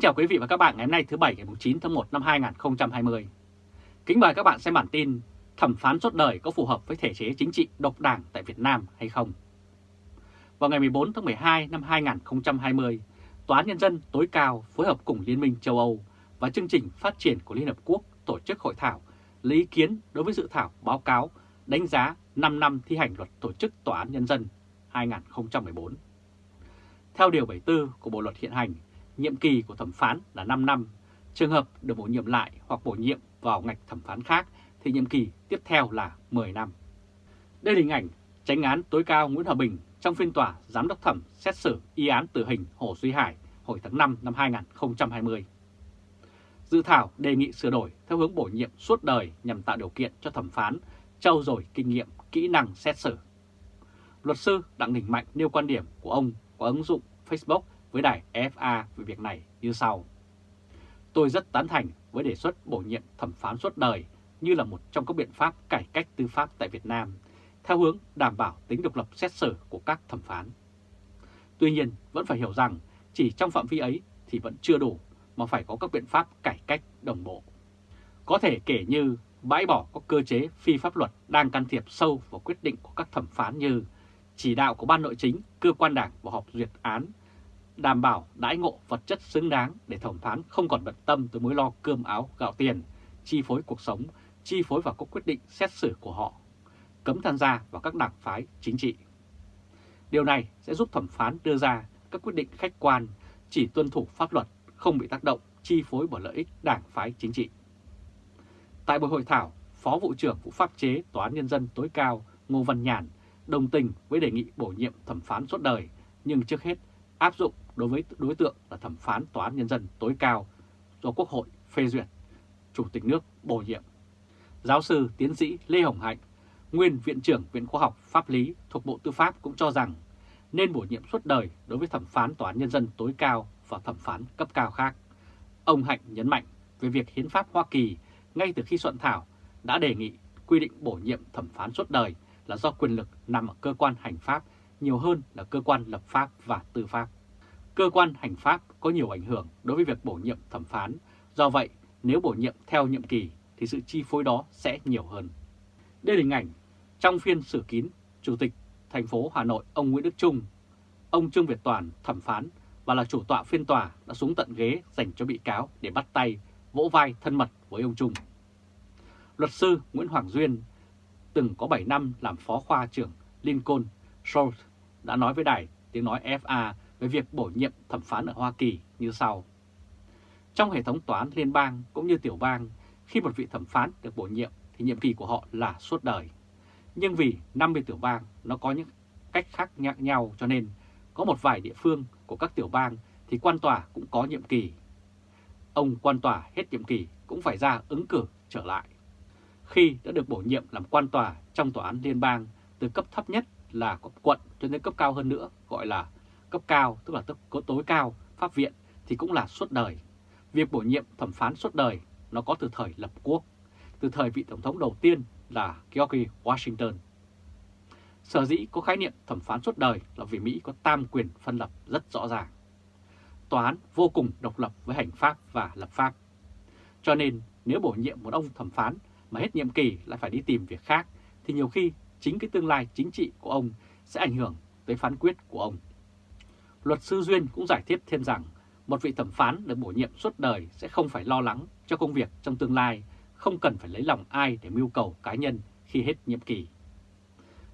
Kính chào quý vị và các bạn ngày hôm nay thứ Bảy ngày 9 tháng 1 năm 2020. Kính mời các bạn xem bản tin thẩm phán suốt đời có phù hợp với thể chế chính trị độc đảng tại Việt Nam hay không? Vào ngày 14 tháng 12 năm 2020, Tòa án Nhân dân tối cao phối hợp cùng Liên minh châu Âu và chương trình phát triển của Liên Hợp Quốc tổ chức hội thảo lấy ý kiến đối với dự thảo báo cáo đánh giá 5 năm thi hành luật tổ chức Tòa án Nhân dân 2014. Theo Điều 74 của Bộ Luật Hiện hành, nhiệm kỳ của thẩm phán là 5 năm. Trường hợp được bổ nhiệm lại hoặc bổ nhiệm vào ngạch thẩm phán khác thì nhiệm kỳ tiếp theo là 10 năm. Đây là hình ảnh tránh án tối cao Nguyễn Hòa Bình trong phiên tòa giám đốc thẩm xét xử y án tử hình Hồ Duy Hải hồi tháng 5 năm 2020. Dự thảo đề nghị sửa đổi theo hướng bổ nhiệm suốt đời nhằm tạo điều kiện cho thẩm phán trau dồi kinh nghiệm, kỹ năng xét xử. Luật sư Đặng Đình Mạnh nêu quan điểm của ông có ứng dụng Facebook với đài FA về việc này như sau. Tôi rất tán thành với đề xuất bổ nhiệm thẩm phán suốt đời như là một trong các biện pháp cải cách tư pháp tại Việt Nam, theo hướng đảm bảo tính độc lập xét xử của các thẩm phán. Tuy nhiên, vẫn phải hiểu rằng chỉ trong phạm vi ấy thì vẫn chưa đủ, mà phải có các biện pháp cải cách đồng bộ. Có thể kể như bãi bỏ các cơ chế phi pháp luật đang can thiệp sâu vào quyết định của các thẩm phán như chỉ đạo của Ban Nội chính, cơ quan đảng và họp duyệt án đảm bảo đãi ngộ vật chất xứng đáng để thẩm phán không còn bận tâm tới mối lo cơm áo gạo tiền, chi phối cuộc sống, chi phối vào các quyết định xét xử của họ, cấm tham gia vào các đảng phái chính trị. Điều này sẽ giúp thẩm phán đưa ra các quyết định khách quan, chỉ tuân thủ pháp luật, không bị tác động, chi phối bởi lợi ích đảng phái chính trị. Tại buổi hội thảo, Phó Vụ trưởng Vụ Pháp chế Tòa án Nhân dân tối cao Ngô Văn Nhàn đồng tình với đề nghị bổ nhiệm thẩm phán suốt đời, nhưng trước hết áp dụng đối với đối tượng là thẩm phán Tòa án Nhân dân tối cao do Quốc hội phê duyệt, Chủ tịch nước bổ nhiệm. Giáo sư tiến sĩ Lê Hồng Hạnh, nguyên Viện trưởng Viện Khoa học Pháp lý thuộc Bộ Tư pháp cũng cho rằng nên bổ nhiệm suốt đời đối với thẩm phán Tòa án Nhân dân tối cao và thẩm phán cấp cao khác. Ông Hạnh nhấn mạnh về việc Hiến pháp Hoa Kỳ ngay từ khi soạn thảo đã đề nghị quy định bổ nhiệm thẩm phán suốt đời là do quyền lực nằm ở cơ quan hành pháp nhiều hơn là cơ quan lập pháp và tư pháp. Cơ quan hành pháp có nhiều ảnh hưởng đối với việc bổ nhiệm thẩm phán, do vậy nếu bổ nhiệm theo nhiệm kỳ thì sự chi phối đó sẽ nhiều hơn. Đây là hình ảnh trong phiên xử kín Chủ tịch thành phố Hà Nội ông Nguyễn Đức Trung, ông Trương Việt Toàn thẩm phán và là chủ tọa phiên tòa đã xuống tận ghế dành cho bị cáo để bắt tay, vỗ vai thân mật với ông Trung. Luật sư Nguyễn Hoàng Duyên từng có 7 năm làm phó khoa trưởng Lincoln Short đã nói với đài tiếng nói FA về việc bổ nhiệm thẩm phán ở Hoa Kỳ như sau. Trong hệ thống tòa án liên bang cũng như tiểu bang, khi một vị thẩm phán được bổ nhiệm thì nhiệm kỳ của họ là suốt đời. Nhưng vì 50 tiểu bang nó có những cách khác nhau cho nên có một vài địa phương của các tiểu bang thì quan tòa cũng có nhiệm kỳ. Ông quan tòa hết nhiệm kỳ cũng phải ra ứng cử trở lại. Khi đã được bổ nhiệm làm quan tòa trong tòa án liên bang từ cấp thấp nhất là cấp quận cho đến cấp cao hơn nữa gọi là cấp cao tức là cấp tối cao pháp viện thì cũng là suốt đời. Việc bổ nhiệm thẩm phán suốt đời nó có từ thời lập quốc, từ thời vị tổng thống đầu tiên là George Washington. Sở dĩ có khái niệm thẩm phán suốt đời là vì Mỹ có tam quyền phân lập rất rõ ràng. Tòa án vô cùng độc lập với hành pháp và lập pháp. Cho nên nếu bổ nhiệm một ông thẩm phán mà hết nhiệm kỳ lại phải đi tìm việc khác thì nhiều khi chính cái tương lai chính trị của ông sẽ ảnh hưởng tới phán quyết của ông. Luật sư Duyên cũng giải thích thêm rằng một vị thẩm phán được bổ nhiệm suốt đời sẽ không phải lo lắng cho công việc trong tương lai, không cần phải lấy lòng ai để mưu cầu cá nhân khi hết nhiệm kỳ.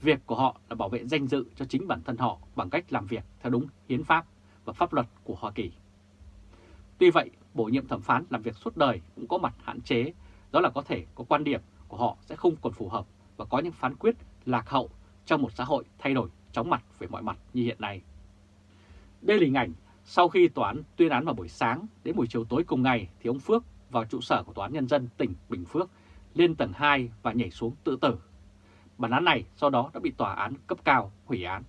Việc của họ là bảo vệ danh dự cho chính bản thân họ bằng cách làm việc theo đúng hiến pháp và pháp luật của Hoa Kỳ. Tuy vậy, bổ nhiệm thẩm phán làm việc suốt đời cũng có mặt hạn chế, đó là có thể có quan điểm của họ sẽ không còn phù hợp và có những phán quyết lạc hậu trong một xã hội thay đổi chóng mặt về mọi mặt như hiện nay. Đây là hình ảnh sau khi tòa án tuyên án vào buổi sáng đến buổi chiều tối cùng ngày thì ông Phước vào trụ sở của Tòa án Nhân dân tỉnh Bình Phước, lên tầng 2 và nhảy xuống tự tử. Bản án này sau đó đã bị tòa án cấp cao hủy án.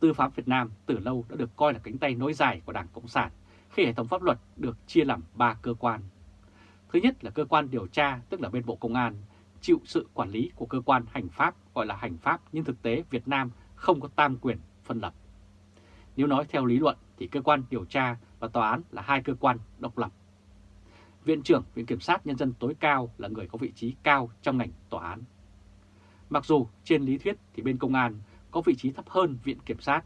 Tư pháp Việt Nam từ lâu đã được coi là cánh tay nối dài của Đảng Cộng sản khi hệ thống pháp luật được chia làm 3 cơ quan. Thứ nhất là cơ quan điều tra, tức là bên Bộ Công an, chịu sự quản lý của cơ quan hành pháp, gọi là hành pháp, nhưng thực tế Việt Nam không có tam quyền phân lập. Nếu nói theo lý luận thì cơ quan điều tra và tòa án là hai cơ quan độc lập. Viện trưởng Viện Kiểm sát Nhân dân tối cao là người có vị trí cao trong ngành tòa án. Mặc dù trên lý thuyết thì bên công an có vị trí thấp hơn Viện Kiểm sát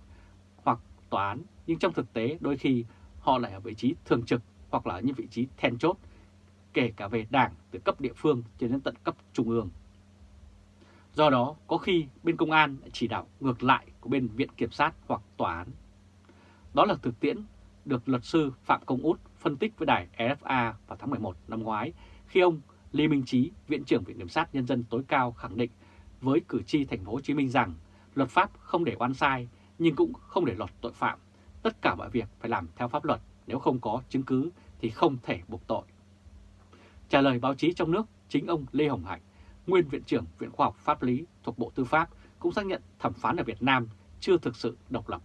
hoặc tòa án, nhưng trong thực tế đôi khi họ lại ở vị trí thường trực hoặc là những vị trí then chốt, kể cả về đảng từ cấp địa phương cho đến tận cấp trung ương. Do đó, có khi bên công an chỉ đạo ngược lại của bên Viện Kiểm sát hoặc Tòa án. Đó là thực tiễn được luật sư Phạm Công Út phân tích với đài RFA vào tháng 11 năm ngoái khi ông Lê Minh Trí, Viện trưởng Viện Kiểm sát Nhân dân tối cao khẳng định với cử tri thành phố Hồ Chí Minh rằng luật pháp không để oan sai nhưng cũng không để lọt tội phạm. Tất cả mọi việc phải làm theo pháp luật, nếu không có chứng cứ thì không thể buộc tội. Trả lời báo chí trong nước, chính ông Lê Hồng Hạnh, nguyên Viện trưởng Viện Khoa học Pháp lý thuộc Bộ Tư pháp cũng xác nhận thẩm phán ở Việt Nam chưa thực sự độc lập.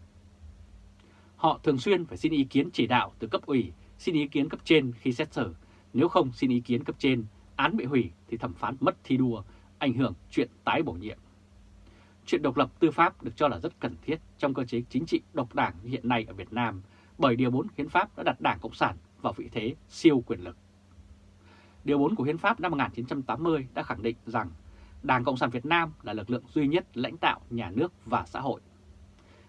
Họ thường xuyên phải xin ý kiến chỉ đạo từ cấp ủy, xin ý kiến cấp trên khi xét xử. Nếu không xin ý kiến cấp trên, án bị hủy thì thẩm phán mất thi đua, ảnh hưởng chuyện tái bổ nhiệm. Chuyện độc lập tư pháp được cho là rất cần thiết trong cơ chế chính trị độc đảng hiện nay ở Việt Nam bởi Điều 4 Hiến pháp đã đặt Đảng Cộng sản vào vị thế siêu quyền lực. Điều 4 của Hiến pháp năm 1980 đã khẳng định rằng Đảng Cộng sản Việt Nam là lực lượng duy nhất lãnh đạo nhà nước và xã hội.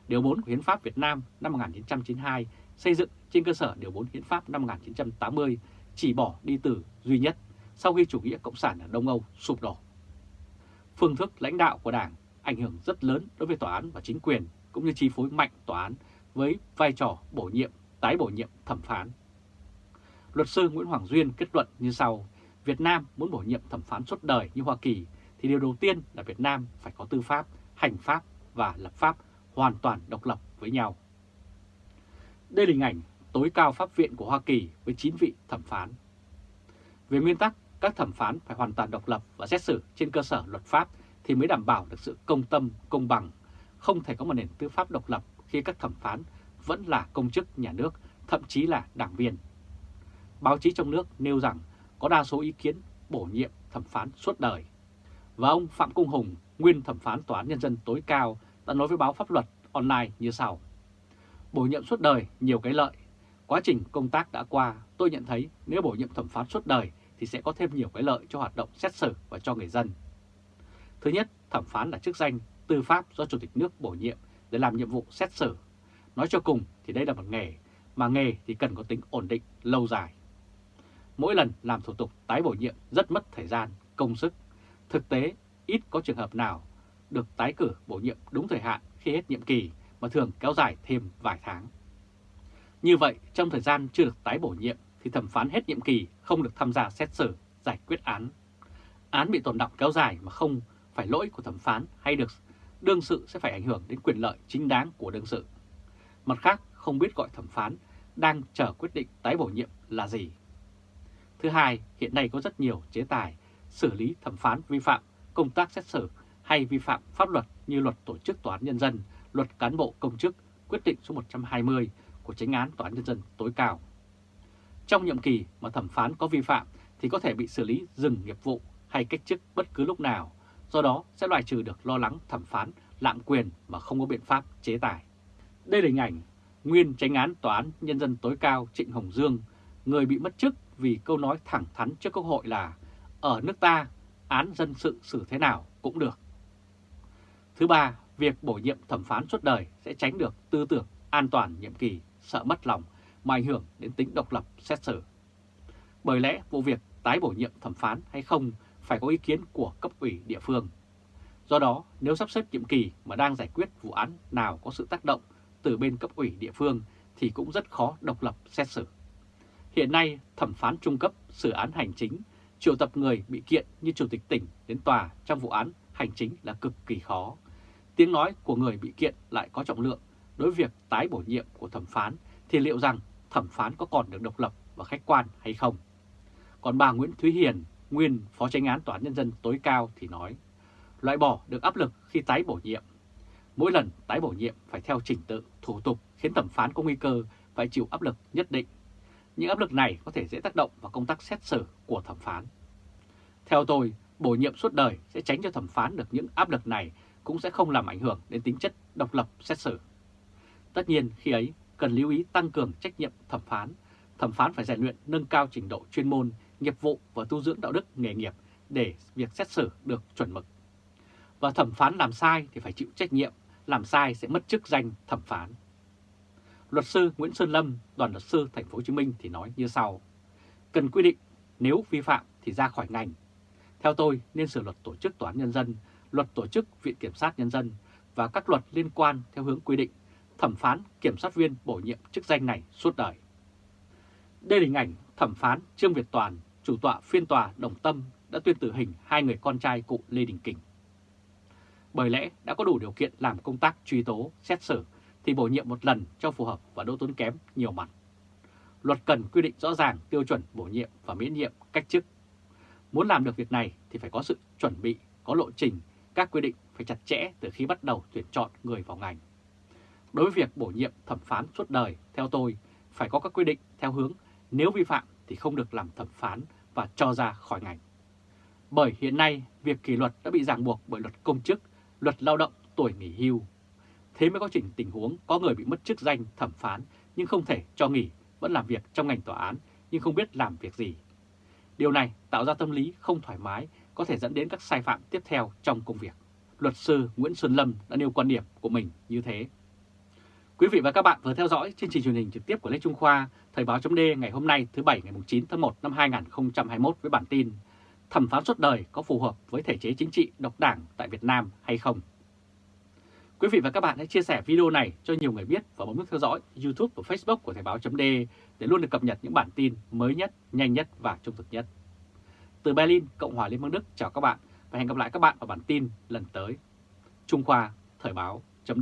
Điều 4 của Hiến pháp Việt Nam năm 1992 xây dựng trên cơ sở Điều 4 Hiến pháp năm 1980 chỉ bỏ đi từ duy nhất sau khi chủ nghĩa Cộng sản ở Đông Âu sụp đổ. Phương thức lãnh đạo của Đảng ảnh hưởng rất lớn đối với tòa án và chính quyền cũng như chi phối mạnh tòa án với vai trò bổ nhiệm, tái bổ nhiệm thẩm phán. Luật sư Nguyễn Hoàng Duyên kết luận như sau, Việt Nam muốn bổ nhiệm thẩm phán suốt đời như Hoa Kỳ thì điều đầu tiên là Việt Nam phải có tư pháp, hành pháp và lập pháp hoàn toàn độc lập với nhau. Đây là hình ảnh tối cao pháp viện của Hoa Kỳ với 9 vị thẩm phán. Về nguyên tắc, các thẩm phán phải hoàn toàn độc lập và xét xử trên cơ sở luật pháp thì mới đảm bảo được sự công tâm, công bằng. Không thể có một nền tư pháp độc lập khi các thẩm phán vẫn là công chức nhà nước, thậm chí là đảng viên. Báo chí trong nước nêu rằng có đa số ý kiến bổ nhiệm thẩm phán suốt đời. Và ông Phạm Cung Hùng, nguyên thẩm phán Tòa án Nhân dân tối cao, đã nói với báo pháp luật online như sau. Bổ nhiệm suốt đời nhiều cái lợi. Quá trình công tác đã qua, tôi nhận thấy nếu bổ nhiệm thẩm phán suốt đời thì sẽ có thêm nhiều cái lợi cho hoạt động xét xử và cho người dân. Thứ nhất, thẩm phán là chức danh tư pháp do Chủ tịch nước bổ nhiệm để làm nhiệm vụ xét xử. Nói cho cùng thì đây là một nghề, mà nghề thì cần có tính ổn định, lâu dài. Mỗi lần làm thủ tục tái bổ nhiệm rất mất thời gian, công sức. Thực tế, ít có trường hợp nào được tái cử bổ nhiệm đúng thời hạn khi hết nhiệm kỳ mà thường kéo dài thêm vài tháng. Như vậy, trong thời gian chưa được tái bổ nhiệm thì thẩm phán hết nhiệm kỳ không được tham gia xét xử, giải quyết án. Án bị tồn động kéo dài mà không phải lỗi của thẩm phán hay được đương sự sẽ phải ảnh hưởng đến quyền lợi chính đáng của đương sự. Mặt khác, không biết gọi thẩm phán đang chờ quyết định tái bổ nhiệm là gì. Thứ hai, hiện nay có rất nhiều chế tài xử lý thẩm phán vi phạm công tác xét xử hay vi phạm pháp luật như luật tổ chức tòa án nhân dân, luật cán bộ công chức, quyết định số 120 của chính án Tòa án Nhân dân tối cao. Trong nhiệm kỳ mà thẩm phán có vi phạm thì có thể bị xử lý dừng nghiệp vụ hay cách chức bất cứ lúc nào, do đó sẽ loại trừ được lo lắng thẩm phán lạm quyền mà không có biện pháp chế tài. Đây là hình ảnh nguyên tránh án Tòa án Nhân dân tối cao Trịnh Hồng Dương, người bị mất chức vì câu nói thẳng thắn trước Quốc hội là ở nước ta án dân sự xử thế nào cũng được. Thứ ba, việc bổ nhiệm thẩm phán suốt đời sẽ tránh được tư tưởng an toàn nhiệm kỳ, sợ mất lòng mà ảnh hưởng đến tính độc lập xét xử. Bởi lẽ vụ việc tái bổ nhiệm thẩm phán hay không phải có ý kiến của cấp ủy địa phương. Do đó, nếu sắp xếp nhiệm kỳ mà đang giải quyết vụ án nào có sự tác động từ bên cấp ủy địa phương thì cũng rất khó độc lập xét xử. Hiện nay, thẩm phán trung cấp xử án hành chính triệu tập người bị kiện như chủ tịch tỉnh đến tòa trong vụ án hành chính là cực kỳ khó. Tiếng nói của người bị kiện lại có trọng lượng đối với việc tái bổ nhiệm của thẩm phán thì liệu rằng thẩm phán có còn được độc lập và khách quan hay không? Còn bà Nguyễn Thúy Hiền, nguyên Phó Chánh án Tòa án Nhân dân tối cao thì nói, loại bỏ được áp lực khi tái bổ nhiệm. Mỗi lần tái bổ nhiệm phải theo trình tự, thủ tục khiến thẩm phán có nguy cơ phải chịu áp lực nhất định. Những áp lực này có thể dễ tác động vào công tác xét xử của thẩm phán. Theo tôi, bổ nhiệm suốt đời sẽ tránh cho thẩm phán được những áp lực này cũng sẽ không làm ảnh hưởng đến tính chất độc lập xét xử. Tất nhiên khi ấy cần lưu ý tăng cường trách nhiệm thẩm phán. Thẩm phán phải rèn luyện nâng cao trình độ chuyên môn, nghiệp vụ và tu dưỡng đạo đức nghề nghiệp để việc xét xử được chuẩn mực. Và thẩm phán làm sai thì phải chịu trách nhiệm, làm sai sẽ mất chức danh thẩm phán. Luật sư Nguyễn Sơn Lâm, đoàn luật sư thành phố Hồ Chí Minh thì nói như sau: Cần quy định nếu vi phạm thì ra khỏi ngành. Theo tôi nên sửa luật tổ chức tòa án nhân dân, luật tổ chức viện kiểm sát nhân dân và các luật liên quan theo hướng quy định thẩm phán kiểm sát viên bổ nhiệm chức danh này suốt đời. Đây là hình ảnh thẩm phán Trương Việt Toàn, chủ tọa phiên tòa Đồng Tâm đã tuyên tử hình hai người con trai cụ Lê Đình Kình. Bởi lẽ đã có đủ điều kiện làm công tác truy tố, xét xử thì bổ nhiệm một lần cho phù hợp và đỗ tốn kém nhiều mặt. Luật cần quy định rõ ràng tiêu chuẩn bổ nhiệm và miễn nhiệm cách chức. Muốn làm được việc này thì phải có sự chuẩn bị, có lộ trình, các quy định phải chặt chẽ từ khi bắt đầu tuyển chọn người vào ngành. Đối với việc bổ nhiệm thẩm phán suốt đời, theo tôi, phải có các quy định theo hướng nếu vi phạm thì không được làm thẩm phán và cho ra khỏi ngành. Bởi hiện nay, việc kỷ luật đã bị ràng buộc bởi luật công chức, luật lao động, tuổi nghỉ hưu. Thế mới có chỉnh tình huống có người bị mất chức danh thẩm phán nhưng không thể cho nghỉ, vẫn làm việc trong ngành tòa án nhưng không biết làm việc gì. Điều này tạo ra tâm lý không thoải mái, có thể dẫn đến các sai phạm tiếp theo trong công việc. Luật sư Nguyễn Xuân Lâm đã nêu quan điểm của mình như thế. Quý vị và các bạn vừa theo dõi chương trình truyền hình trực tiếp của Lê Trung Khoa, Thời báo chấm ngày hôm nay thứ Bảy ngày 9 tháng 1 năm 2021 với bản tin Thẩm phán suốt đời có phù hợp với thể chế chính trị độc đảng tại Việt Nam hay không? Quý vị và các bạn hãy chia sẻ video này cho nhiều người biết và bấm nút theo dõi YouTube và Facebook của Thời báo chấm để luôn được cập nhật những bản tin mới nhất, nhanh nhất và trung thực nhất. Từ Berlin, Cộng hòa Liên bang Đức chào các bạn và hẹn gặp lại các bạn ở bản tin lần tới. Trung Khoa, Thời báo chấm